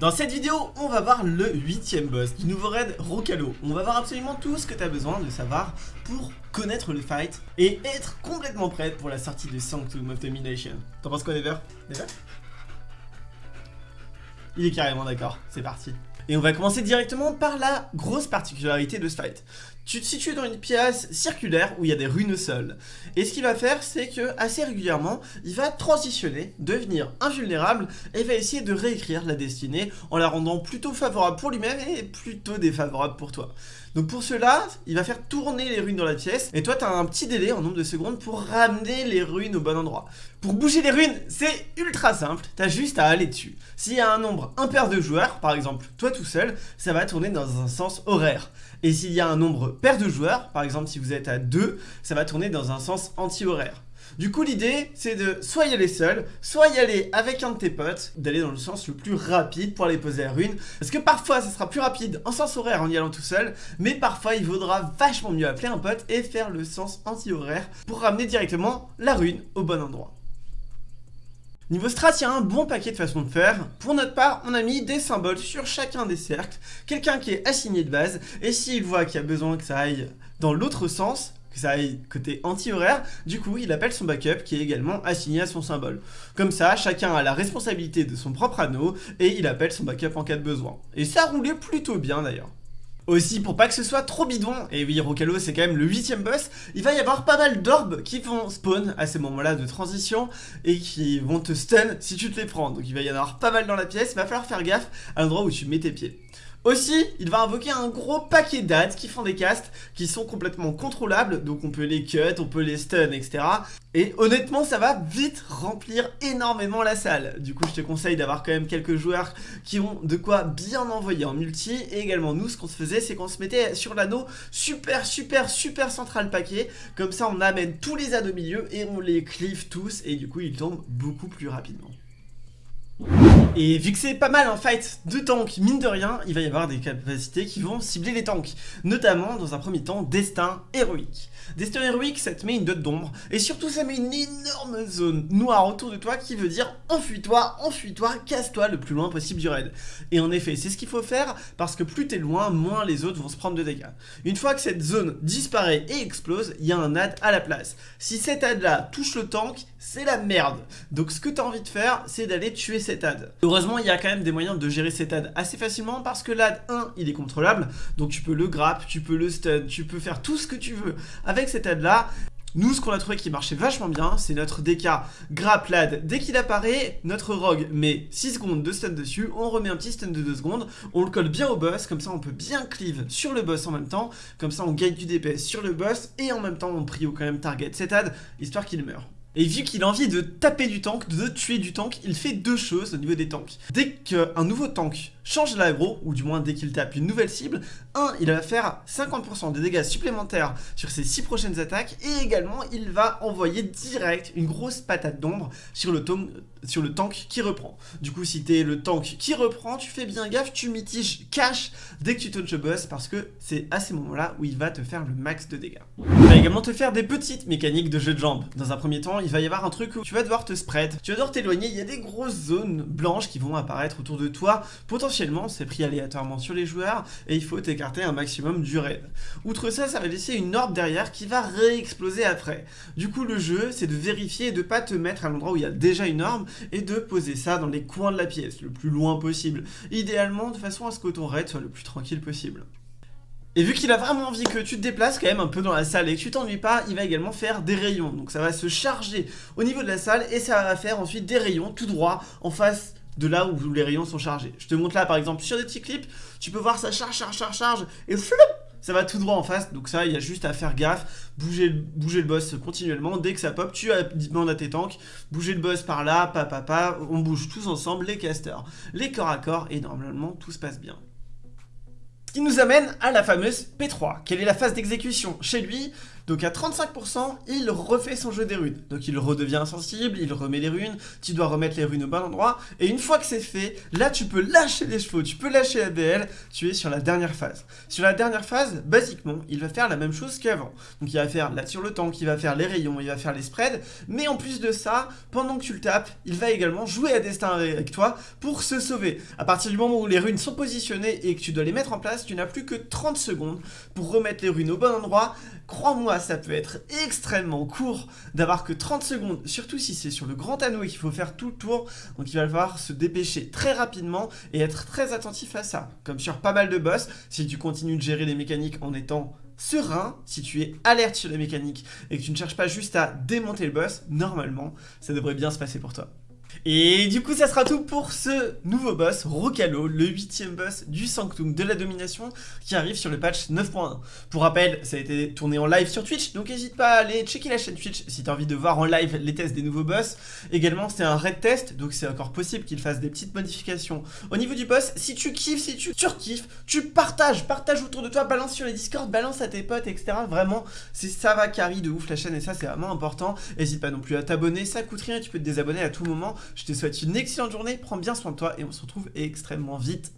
Dans cette vidéo, on va voir le huitième boss du nouveau raid Rocalo. On va voir absolument tout ce que tu as besoin de savoir pour connaître le fight et être complètement prêt pour la sortie de Sanctum of Domination. T'en penses quoi, Never Never Il est carrément d'accord, c'est parti. Et on va commencer directement par la grosse particularité de ce fight. Tu te situes dans une pièce circulaire où il y a des runes sol. Et ce qu'il va faire, c'est que assez régulièrement, il va transitionner, devenir invulnérable et va essayer de réécrire la destinée en la rendant plutôt favorable pour lui-même et plutôt défavorable pour toi. Donc pour cela, il va faire tourner les runes dans la pièce et toi tu as un petit délai en nombre de secondes pour ramener les runes au bon endroit. Pour bouger les runes, c'est ultra simple, tu as juste à aller dessus. S'il y a un nombre impair de joueurs, par exemple toi tout seul, ça va tourner dans un sens horaire. Et s'il y a un nombre pair de joueurs, par exemple si vous êtes à 2, ça va tourner dans un sens anti-horaire. Du coup, l'idée, c'est de soit y aller seul, soit y aller avec un de tes potes, d'aller dans le sens le plus rapide pour aller poser la rune. Parce que parfois, ça sera plus rapide en sens horaire en y allant tout seul, mais parfois, il vaudra vachement mieux appeler un pote et faire le sens anti-horaire pour ramener directement la rune au bon endroit. Niveau strat, il y a un bon paquet de façons de faire. Pour notre part, on a mis des symboles sur chacun des cercles, quelqu'un qui est assigné de base, et s'il voit qu'il y a besoin que ça aille dans l'autre sens, que ça aille côté anti-horaire, du coup il appelle son backup qui est également assigné à son symbole. Comme ça, chacun a la responsabilité de son propre anneau et il appelle son backup en cas de besoin. Et ça roulait plutôt bien d'ailleurs. Aussi, pour pas que ce soit trop bidon, et oui, Rocalo c'est quand même le huitième boss, il va y avoir pas mal d'orbes qui vont spawn à ces moments-là de transition et qui vont te stun si tu te les prends. Donc il va y en avoir pas mal dans la pièce, il va falloir faire gaffe à l'endroit où tu mets tes pieds. Aussi, il va invoquer un gros paquet d'adds qui font des castes qui sont complètement contrôlables, donc on peut les cut, on peut les stun, etc. Et honnêtement, ça va vite remplir énormément la salle. Du coup, je te conseille d'avoir quand même quelques joueurs qui ont de quoi bien envoyer en multi. Et également, nous, ce qu'on se faisait, c'est qu'on se mettait sur l'anneau super, super, super central paquet. Comme ça, on amène tous les adds au milieu et on les clive tous. Et du coup, ils tombent beaucoup plus rapidement. Et vu que c'est pas mal un fight de tank, mine de rien, il va y avoir des capacités qui vont cibler les tanks. Notamment, dans un premier temps, Destin Héroïque. Destin Héroïque, ça te met une dot d'ombre, et surtout ça met une énorme zone noire autour de toi qui veut dire enfuis-toi, enfuis-toi, casse-toi le plus loin possible du raid. Et en effet, c'est ce qu'il faut faire, parce que plus t'es loin, moins les autres vont se prendre de dégâts. Une fois que cette zone disparaît et explose, il y a un ad à la place. Si cet ad là touche le tank, c'est la merde. Donc ce que tu as envie de faire, c'est d'aller tuer cet ad. Heureusement, il y a quand même des moyens de gérer cet ad assez facilement parce que l'ad 1, il est contrôlable. Donc tu peux le grapp, tu peux le stun, tu peux faire tout ce que tu veux avec cet ad là. Nous, ce qu'on a trouvé qui marchait vachement bien, c'est notre DK lad. Dès qu'il apparaît, notre rogue met 6 secondes de stun dessus, on remet un petit stun de 2 secondes, on le colle bien au boss, comme ça on peut bien cleave sur le boss en même temps, comme ça on gagne du DPS sur le boss, et en même temps on prio quand même target cet ad, histoire qu'il meure. Et vu qu'il a envie de taper du tank, de tuer du tank, il fait deux choses au niveau des tanks. Dès qu'un nouveau tank change l'aggro, ou du moins dès qu'il tape une nouvelle cible, 1, il va faire 50% de dégâts supplémentaires sur ses 6 prochaines attaques, et également il va envoyer direct une grosse patate d'ombre sur, le tank qui reprend. Du coup, si t'es le tank qui reprend, tu fais bien gaffe, tu mitiges cash dès que tu touches le boss, parce que c'est à ces moments-là où il va te faire le max de dégâts. Il va également te faire des petites mécaniques de jeu de jambes. Dans un premier temps, il va y avoir un truc où tu vas devoir te spread, tu vas devoir t'éloigner, il y a des grosses zones blanches qui vont apparaître autour de toi, potentiellement c'est pris aléatoirement sur les joueurs et il faut écarter un maximum du raid. Outre ça, ça va laisser une orbe derrière qui va réexploser après. Du coup, le jeu, c'est de vérifier et de pas te mettre à l'endroit où il y a déjà une orbe et de poser ça dans les coins de la pièce, le plus loin possible. Idéalement, de façon à ce que ton raid soit le plus tranquille possible. Et vu qu'il a vraiment envie que tu te déplaces quand même un peu dans la salle et que tu t'ennuies pas, il va également faire des rayons. Donc ça va se charger au niveau de la salle et ça va faire ensuite des rayons tout droit en face de là où les rayons sont chargés. Je te montre là par exemple sur des petits clips, tu peux voir ça charge, charge, charge, charge, et flop, ça va tout droit en face, donc ça il y a juste à faire gaffe, bouger, le boss continuellement, dès que ça pop, tu demandes à tes tanks, bouger le boss par là, papa, papa, on bouge tous ensemble, les casters, les corps à corps, et normalement tout se passe bien. Qui nous amène à la fameuse P3. Quelle est la phase d'exécution Chez lui, Donc à 35%, il refait son jeu des runes. Donc il redevient insensible, il remet les runes, tu dois remettre les runes au bon endroit, et une fois que c'est fait, là tu peux lâcher les chevaux, tu peux lâcher la tu es sur la dernière phase. Sur la dernière phase, basiquement, il va faire la même chose qu'avant. Donc il va faire là sur le tank, il va faire les rayons, il va faire les spreads, mais en plus de ça, pendant que tu le tapes, il va également jouer à destin avec toi pour se sauver. À partir du moment où les runes sont positionnées et que tu dois les mettre en place, tu n'as plus que 30 secondes pour remettre les runes au bon endroit. Crois-moi, ça peut être extrêmement court d'avoir que 30 secondes, surtout si c'est sur le grand anneau et qu'il faut faire tout le tour. Donc il va falloir se dépêcher très rapidement et être très attentif à ça. Comme sur pas mal de boss, si tu continues de gérer les mécaniques en étant serein, si tu es alerte sur les mécaniques et que tu ne cherches pas juste à démonter le boss, normalement, ça devrait bien se passer pour toi. Et du coup ça sera tout pour ce nouveau boss, Rocalo, le huitième boss du Sanctum de la domination qui arrive sur le patch 9.1. Pour rappel, ça a été tourné en live sur Twitch, donc n'hésite pas à aller checker la chaîne Twitch si tu as envie de voir en live les tests des nouveaux boss. Également c'est un raid test, donc c'est encore possible qu'il fasse des petites modifications. Au niveau du boss, si tu kiffes, si tu surkiffes, tu partages, partage autour de toi, balance sur les Discord, balance à tes potes, etc. Vraiment, c'est ça va carry de ouf la chaîne et ça c'est vraiment important. N'hésite pas non plus à t'abonner, ça coûte rien, tu peux te désabonner à tout moment. Je te souhaite une excellente journée, prends bien soin de toi et on se retrouve extrêmement vite.